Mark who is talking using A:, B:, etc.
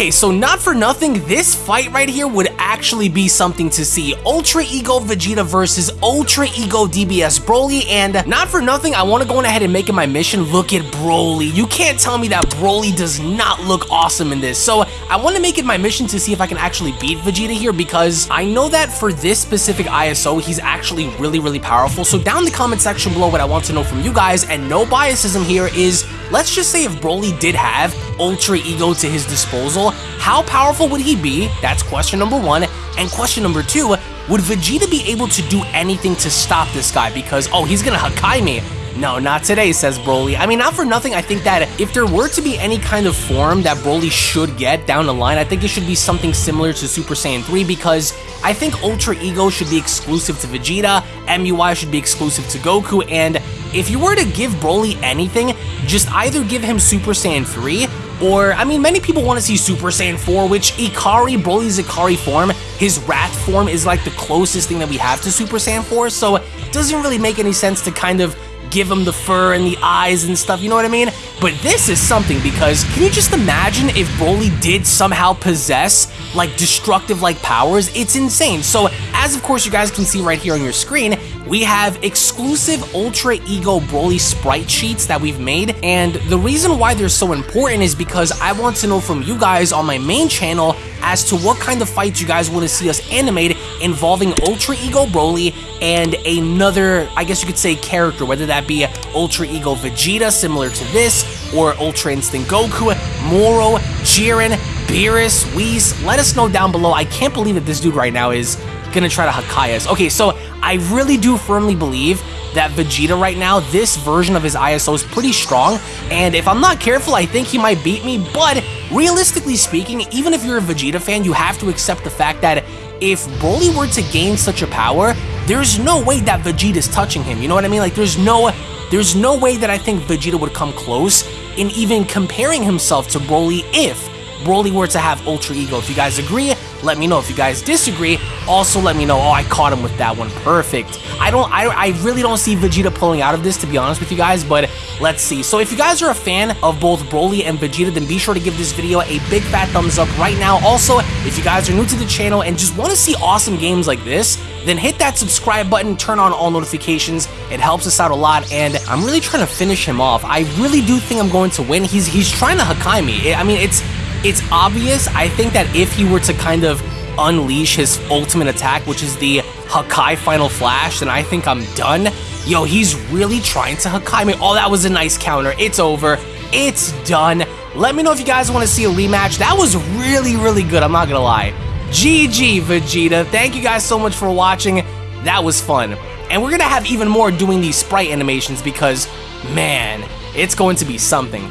A: Okay, so not for nothing, this fight right here would actually be something to see. Ultra Ego Vegeta versus Ultra Ego DBS Broly, and not for nothing, I want to go on ahead and make it my mission. Look at Broly. You can't tell me that Broly does not look awesome in this. So I want to make it my mission to see if I can actually beat Vegeta here because I know that for this specific ISO, he's actually really, really powerful. So down in the comment section below, what I want to know from you guys, and no biasism here, is let's just say if Broly did have Ultra Ego to his disposal, how powerful would he be? That's question number one. And question number two, would Vegeta be able to do anything to stop this guy? Because, oh, he's gonna Hakai me. No, not today, says Broly. I mean, not for nothing, I think that if there were to be any kind of form that Broly should get down the line, I think it should be something similar to Super Saiyan 3 because I think Ultra Ego should be exclusive to Vegeta, MUI should be exclusive to Goku, and if you were to give Broly anything, just either give him Super Saiyan 3 or, I mean, many people want to see Super Saiyan 4, which Ikari, Broly's Ikari form, his Wrath form is like the closest thing that we have to Super Saiyan 4, so it doesn't really make any sense to kind of give him the fur and the eyes and stuff, you know what I mean? But this is something because can you just imagine if Broly did somehow possess like destructive like powers? It's insane. So as of course you guys can see right here on your screen, we have exclusive Ultra Ego Broly sprite sheets that we've made, and the reason why they're so important is because I want to know from you guys on my main channel as to what kind of fights you guys want to see us animate involving Ultra Ego Broly and another, I guess you could say, character, whether that be Ultra Ego Vegeta, similar to this, or Ultra Instinct Goku, Moro, Jiren, Beerus, Whis. Let us know down below. I can't believe that this dude right now is gonna try to Hakai us. Okay, so I really do firmly believe that Vegeta right now, this version of his ISO is pretty strong, and if I'm not careful, I think he might beat me, but realistically speaking, even if you're a Vegeta fan, you have to accept the fact that if Broly were to gain such a power, there's no way that Vegeta's touching him, you know what I mean? Like, there's no, there's no way that I think Vegeta would come close in even comparing himself to Broly if Broly were to have Ultra Ego. If you guys agree, let me know. If you guys disagree, also let me know. Oh, I caught him with that one. Perfect. I don't, I, I really don't see Vegeta pulling out of this, to be honest with you guys, but let's see. So if you guys are a fan of both Broly and Vegeta, then be sure to give this video a big fat thumbs up right now. Also, if you guys are new to the channel and just want to see awesome games like this, then hit that subscribe button, turn on all notifications. It helps us out a lot, and I'm really trying to finish him off. I really do think I'm going to win. He's he's trying to Hakai me. I mean, it's it's obvious. I think that if he were to kind of unleash his ultimate attack, which is the Hakai Final Flash, then I think I'm done. Yo, he's really trying to Hakai me. Oh, that was a nice counter. It's over. It's done. Let me know if you guys want to see a rematch. That was really, really good. I'm not going to lie. GG, Vegeta. Thank you guys so much for watching. That was fun. And we're going to have even more doing these sprite animations because, man, it's going to be something.